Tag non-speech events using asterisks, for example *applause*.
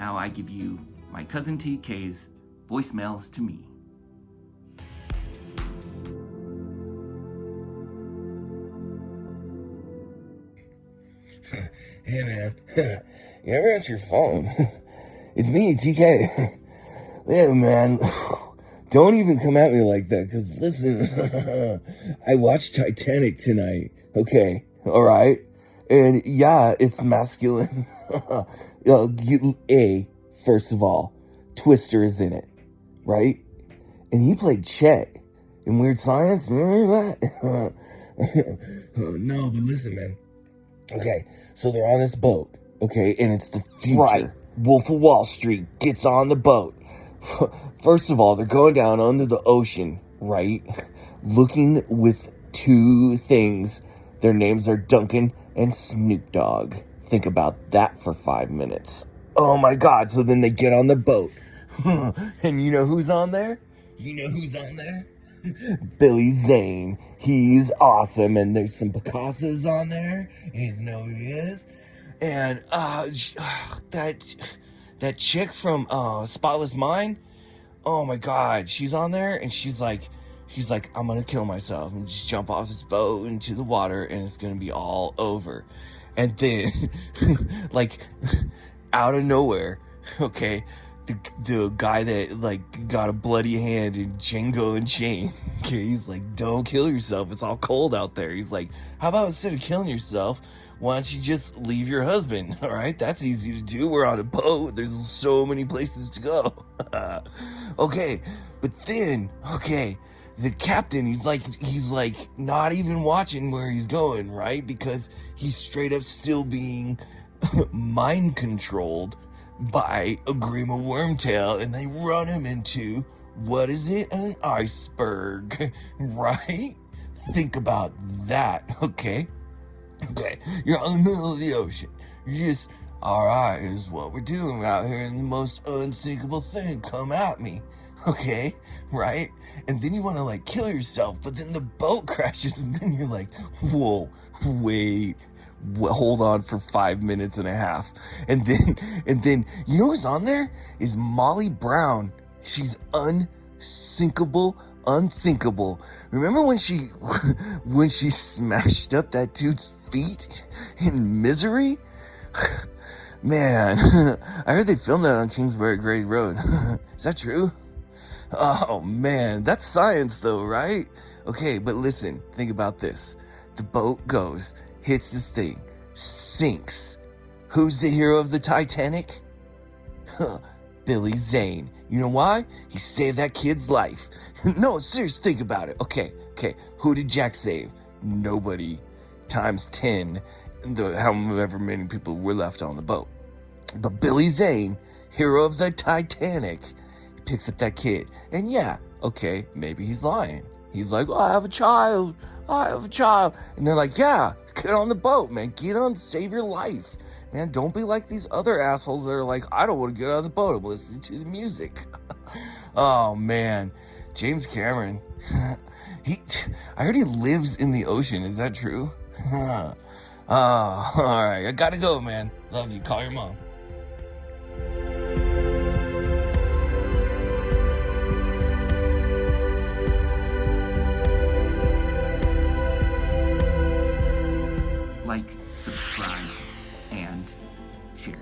now I give you my cousin TK's voicemails to me. *laughs* Hey man, *laughs* you ever answer your phone? *laughs* It's me, TK. Yeah man, don't even come at me like that, cause listen, I watched Titanic tonight, okay, alright? And yeah, it's masculine. *laughs* A, first of all, Twister is in it, right? And he played Chet in Weird Science, remember that? *laughs* Oh, no, but listen man, Okay, so they're on this boat, okay, and it's the future. Right. Wolf of Wall Street gets on the boat. *laughs* First of all, they're going down under the ocean, right? Looking with two things. Their names are Duncan and Snoop Dogg. Think about that for five minutes. Oh my god, so then they get on the boat. *laughs* and you know who's on there? You know who's on there? *laughs* Billy Zane. He's awesome, and there's some Picassos on there. He's know who he is. And uh, *sighs* that that chick from uh, Spotless Mind. Oh my God, she's on there, and she's like, she's like, I'm gonna kill myself and just jump off this boat into the water, and it's gonna be all over. And then, *laughs* like, out of nowhere, okay, the, the guy that like got a bloody hand in Django Unchained. *laughs* Okay, he's like, don't kill yourself. It's all cold out there. He's like, how about instead of killing yourself, why don't you just leave your husband? *laughs* All right, that's easy to do. We're on a boat. There's so many places to go. okay, but then, okay, the captain, he's like, he's like not even watching where he's going, right? Because he's straight up still being *laughs* mind controlled by a Grima Wormtail and they run him into, what is it, an iceberg, *laughs* right? Think about that, okay? Okay, you're on the middle of the ocean. You're just, alright, is what we're doing out here and the most unsinkable thing come at me. Okay, right? And then you want to like kill yourself, but then the boat *laughs* crashes and then you're like, whoa, wait, hold on for five minutes and a half. And then, *laughs* and then, you know who's on there? Is Molly Brown. She's unsinkable, unthinkable. Remember when she, *laughs* when she smashed up that dude's feet in misery? *sighs* Man, I heard they filmed that on Kingsbury Grade Road. Is that true? Oh man, that's science though, right? Okay, but listen, think about this. The boat goes hits this thing, sinks. Who's the hero of the Titanic? Huh, Billy Zane. You know why? He saved that kid's life. *laughs* no, seriously, think about it. Okay, okay. Who did Jack save? Nobody. Times 10, the, however many people were left on the boat. But Billy Zane, hero of the Titanic, picks up that kid. And yeah, okay, maybe he's lying. He's like, oh, I have a child. I have a child. And they're like, yeah, *laughs* get on the boat, man. Get on, save your life. Man, don't be like these other assholes that are like, I don't want to get on the boat. I'm listening to the music. *laughs* oh, man. James Cameron. *laughs* he, I heard he lives in the ocean. Is that true? oh, all right. I gotta go, man. Love you. Call your mom. cheers.